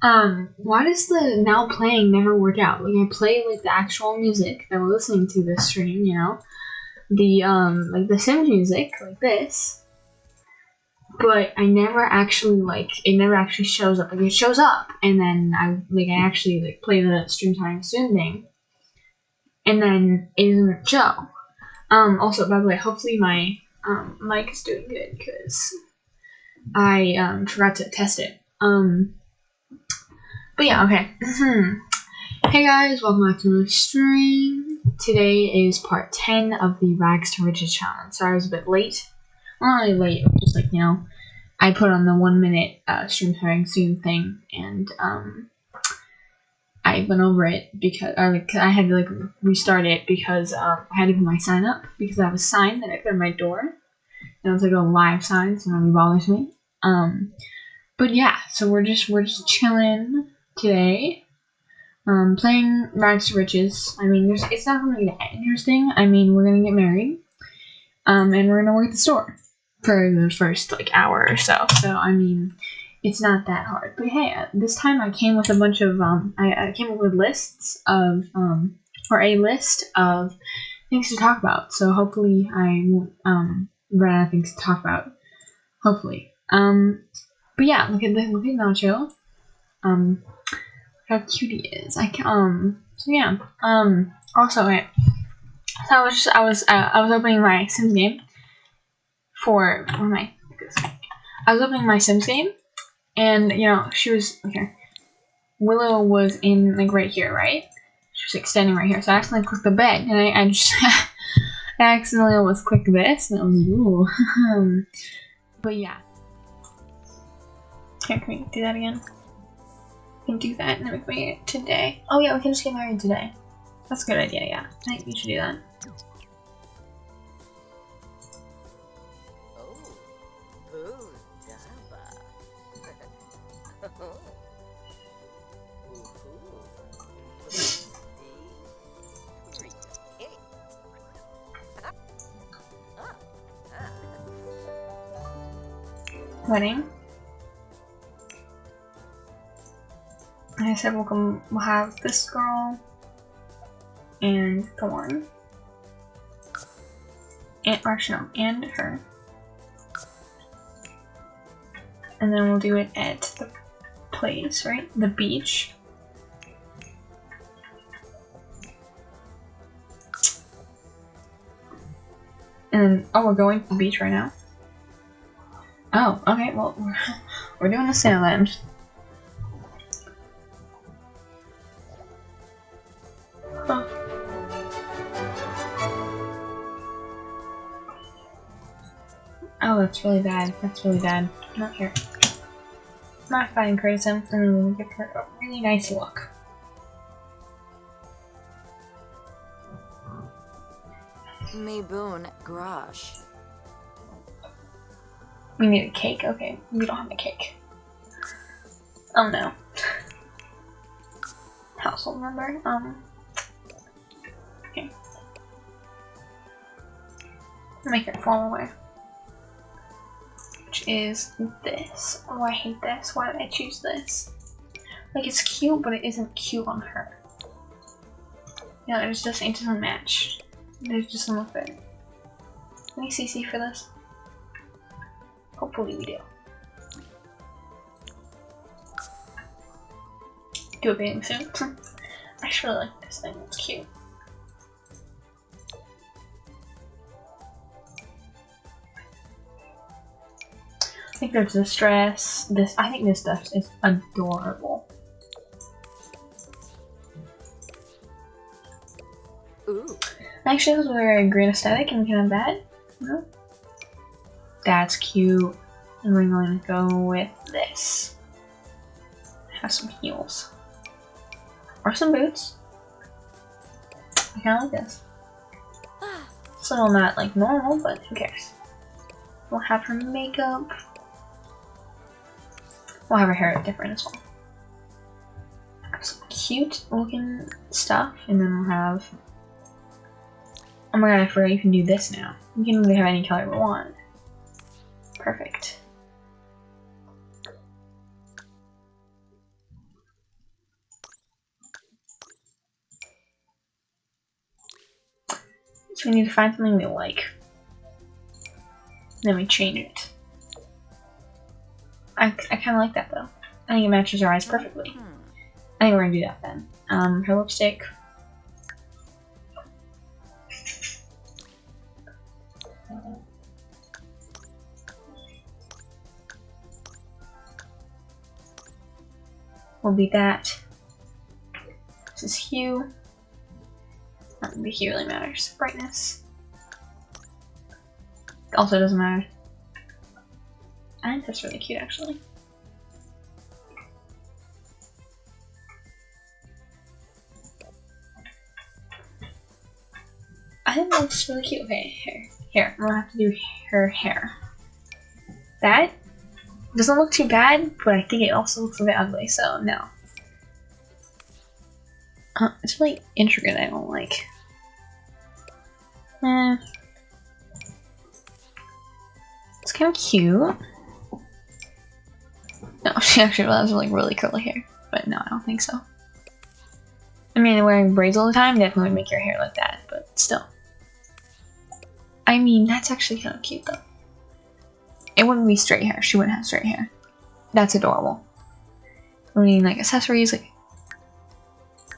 Um, why does the now playing never work out? Like I play like the actual music that we're listening to this stream, you know, the um like the Sims music like this, but I never actually like it never actually shows up. Like it shows up, and then I like I actually like play the stream time soon thing, and then it doesn't show. Um, also by the way, hopefully my um mic is doing good because I um forgot to test it. Um. But yeah, okay. hey guys, welcome back to the stream. Today is part 10 of the Rags to Riches challenge. Sorry I was a bit late. Well, not really late, just like, you know, I put on the one minute uh, stream starting soon thing, and um, I went over it because or, like, I had to like restart it because um, I had to put my sign up because I have a sign that I put on my door. And it's like a live sign, so nobody bothers me. Um, but yeah, so we're just we're just chilling today. Um, playing Rags to Riches. I mean, it's not really that interesting. I mean, we're gonna get married, um, and we're gonna work at the store for the first like hour or so. So I mean, it's not that hard. But hey, uh, this time I came with a bunch of um, I, I came up with lists of um, or a list of things to talk about. So hopefully I won't um run out of things to talk about. Hopefully. Um, but yeah, look at the look at Nacho. Um, how cute he is. I can, um so yeah. Um also wait. So I was just, I was uh, I was opening my Sims game for where am I? I was opening my Sims game and you know she was okay. Willow was in like right here, right? She was like standing right here. So I accidentally clicked the bed and I, I just I accidentally almost clicked this and I was like, ooh. but yeah. Can we do that again? Can do that and then make me today. Oh yeah, we can just get married today. That's a good idea, yeah. I think we should do that. Wedding. I said we'll, come, we'll have this girl and Thorn. And, or no, and her. And then we'll do it at the place, right? The beach. And oh, we're going to the beach right now? Oh, okay, well, we're, we're doing a sail end. Oh, that's really bad. That's really bad. Not here. Modify and create and we'll give her a really nice look. Me boon grash. We need a cake? Okay, we don't have a cake. Oh no. Household member. Um. Okay. Make it fall away which is this. Oh, I hate this. Why did I choose this? Like, it's cute, but it isn't cute on her. Yeah, it just it doesn't match. It just doesn't fit. Any CC for this? Hopefully we do. Do a bathing suit. I actually like this thing, it's cute. Think there's this dress. This I think this dress is adorable. Ooh. Actually, this was wearing green aesthetic, and we can have that. No? That's cute. And we're going to go with this. Have some heels. Or some boots. I kind of like this. It's a little not like normal, but who cares? We'll have her makeup. Why her hair different as well. Some cute looking stuff, and then we'll have. Oh my god, I forgot you can do this now. You can really have any color we want. Perfect. So we need to find something we like. Then we change it. I, I kind of like that though. I think it matches her eyes perfectly. I think we're gonna do that then. Um, her lipstick. Will be that. This is hue. Not the hue really matters. Brightness. Also doesn't matter. That's really cute actually. I think that looks really cute. Okay, here. Here, I'm gonna have to do her hair. That doesn't look too bad, but I think it also looks a bit ugly, so no. Uh, it's really intricate, I don't like. Eh. It's kind of cute. She actually has like really curly hair, but no, I don't think so. I mean, wearing braids all the time definitely would make your hair like that, but still. I mean, that's actually kind of cute though. It wouldn't be straight hair. She wouldn't have straight hair. That's adorable. We need like accessories, like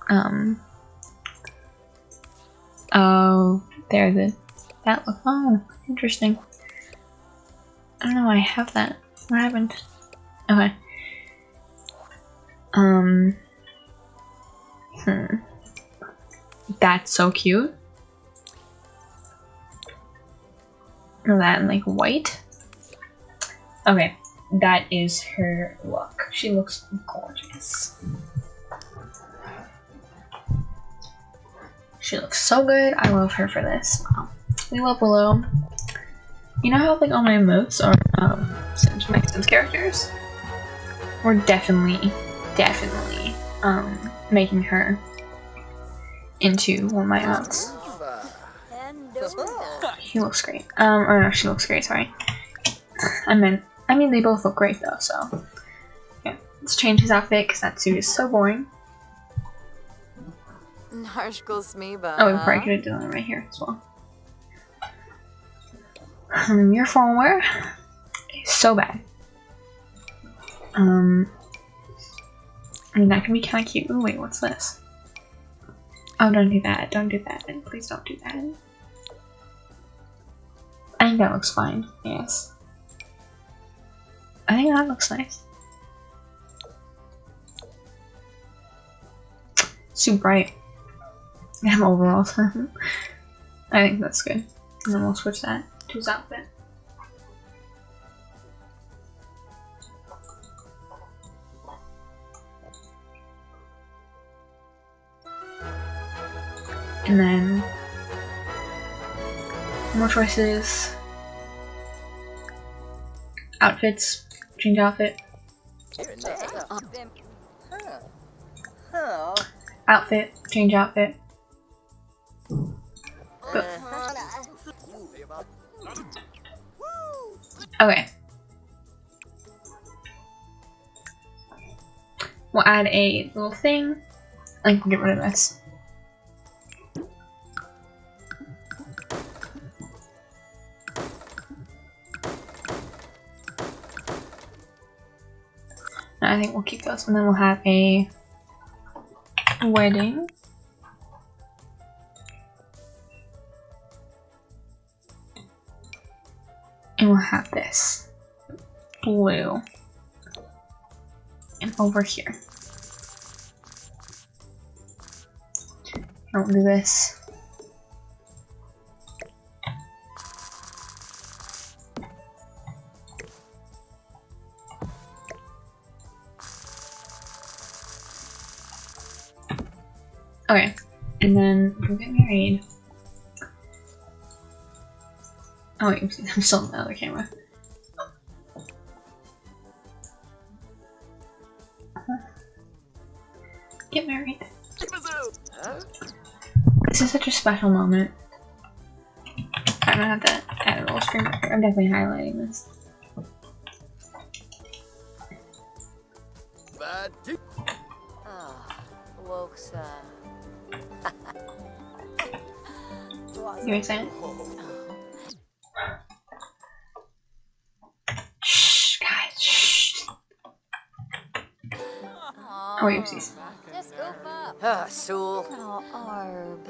um. Oh, there the that look. Oh, interesting. I don't know why I have that. What happened? Okay. Um. Hmm. That's so cute. That in like white. Okay, that is her look. She looks gorgeous. She looks so good. I love her for this. Wow. We love Willow. You know how like all my emotes are um Sims, my Sims characters? We're definitely, definitely um making her into one of my emotes. He looks great. Um, or no, she looks great, sorry. I meant, I mean, they both look great though, so. Yeah, let's change his outfit because that suit is so boring. Smeeba. Oh, we probably could have done it right here as well. Um, your firmware is so bad. Um, I mean, that can be kind of cute. Ooh, wait, what's this? Oh, don't do that. Don't do that. Please don't do that. I think that looks fine. Yes. I think that looks nice. Too bright. I'm overall. I think that's good. And then we'll switch that to his outfit. And then more choices. Outfits. Change outfit. Outfit. Change outfit. But- okay. We'll add a little thing. I can get rid of this. I think we'll keep those and then we'll have a wedding. And we'll have this blue. And over here. I'll do this. Okay, and then we'll get married. Oh wait, I'm still on the other camera. Get married. This is such a special moment. I'm gonna have to add a little screen. I'm definitely highlighting this. Ah, Woksa. Give me a. Shh, guys, shh. Oh, wait, oopsies. Just goof up. Ah, Sul. Oh, Arb.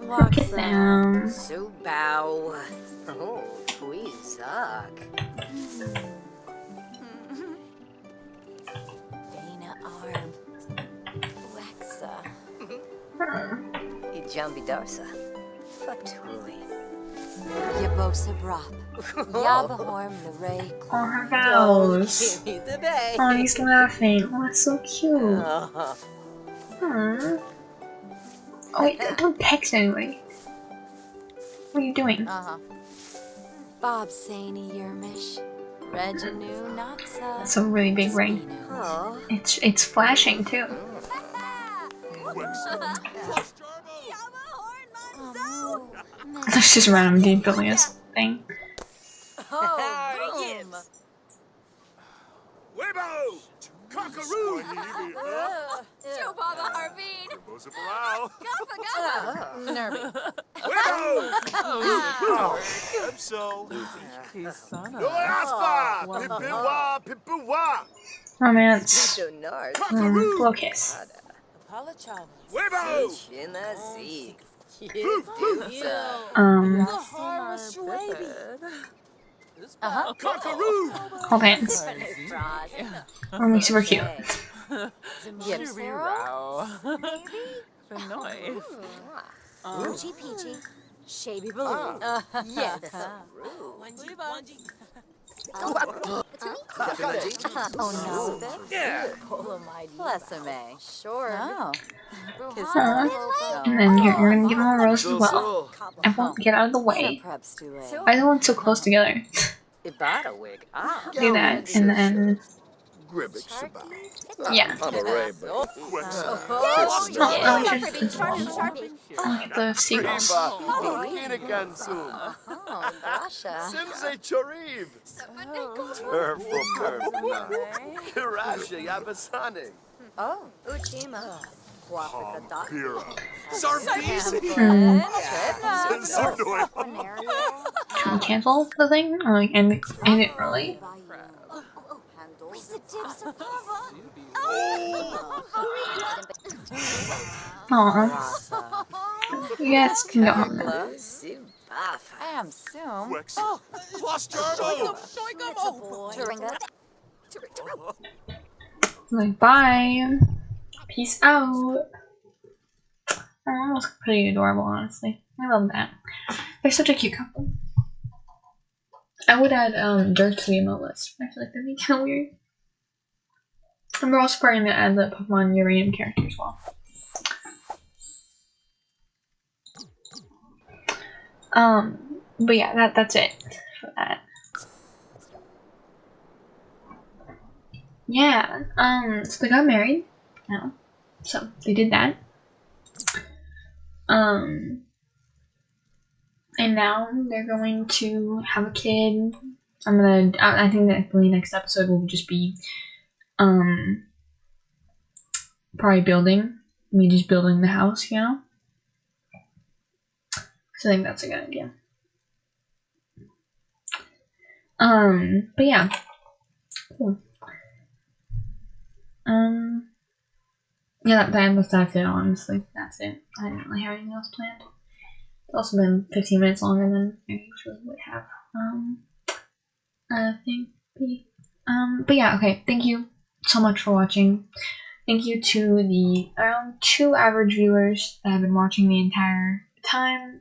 Look at them. Su bow. Oh, we suck. Ijambi darsa. Fatui. Yabosa Brop. Yabahorm the Ray. Oh, her vows. Give me the bay. Oh, he's laughing. Oh, that's so cute. Oh, Hmm. Oh, wait, don't text anybody. What are you doing? Uh huh. Bob Saney Yermish. Reginu Noxa. That's a really big ring. It's it's flashing too. That's just random dude building his thing. Oh, boom. Weibo! Cockaroo! Joe Baba Harveen. Bosa Parao! Gaffa Gaffa. Nervy. Weibo! Oh, Epso! No aspa! Pippiwa! Pippiwa! Romance. Tito Nars. Cockaroo! blow kiss. Weibo! Um, Uh-huh. Cockaroo! hold hands. Or me super cute. Yips. Oochie Peachy. Shaby Baloo. Yes. Oh no. Yeah. Bless him, eh? Sure. Oh. Aw. And then you're, you're gonna give him a rose as well. I won't get out of the way. Perhaps too late. Why are the ones so close together? Ibada wig. Ah. Do that, and then Gribbage Saba. yeah. I'm a raven. Oh, Oh, I like this. Sharpie. The seagulls. Kinagansum. Oh, Rasha. Simse Choriv. Turfo Perfna. Kirasha Yabasane. Oh, Uchima. Guapica Pira. Sarbisi. Hmm. Sardoi. Can we cancel the thing? Or like end it, end it early? Aw. You guys can go home now. I am soon. Wex. Plus Jarbo. Like, bye. Peace out. Oh, that was pretty adorable, honestly. I love that. They're such a cute couple. I would add um Dirk to the emote list. I feel like that'd be kind of weird. And we're also probably gonna add the Pokemon Uranium character as well. Um, but yeah, that that's it for that. Yeah, um, so they got married now. So they did that. Um, and now they're going to have a kid. I'm gonna, I, I think that the next episode will just be, um, probably building, me just building the house, you know? So I think that's a good idea. Um, but yeah. Cool. Um, yeah, that, that was that's it. Honestly, that's it. I didn't really have anything else planned. It's also been 15 minutes longer than I usually would have. Um, I think. Um, but yeah, okay. Thank you so much for watching. Thank you to the around two average viewers that have been watching the entire time.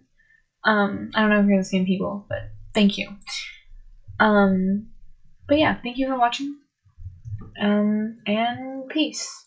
Um, I don't know if you're the same people, but thank you. Um, but yeah, thank you for watching. Um, and peace.